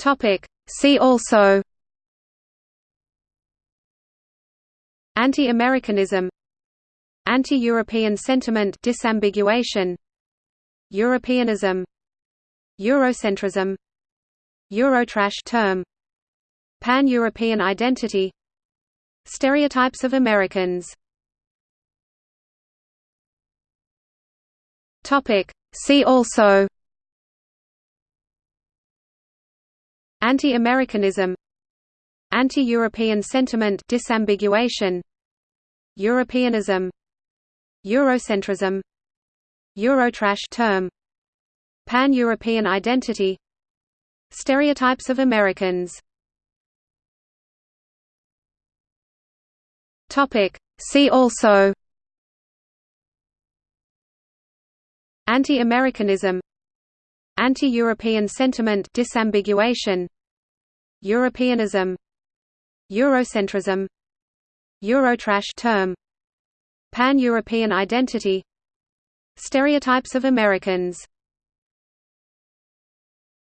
Topic. See also Anti-Americanism Anti-European sentiment disambiguation Europeanism Eurocentrism Eurotrash term Pan-European identity Stereotypes of Americans Topic See also Anti-Americanism Anti-European sentiment disambiguation Europeanism Eurocentrism Eurotrash term Pan-European identity Stereotypes of Americans. Topic. See also. Anti-Americanism Anti-European sentiment disambiguation Europeanism Eurocentrism Eurotrash term Pan-European identity Stereotypes of Americans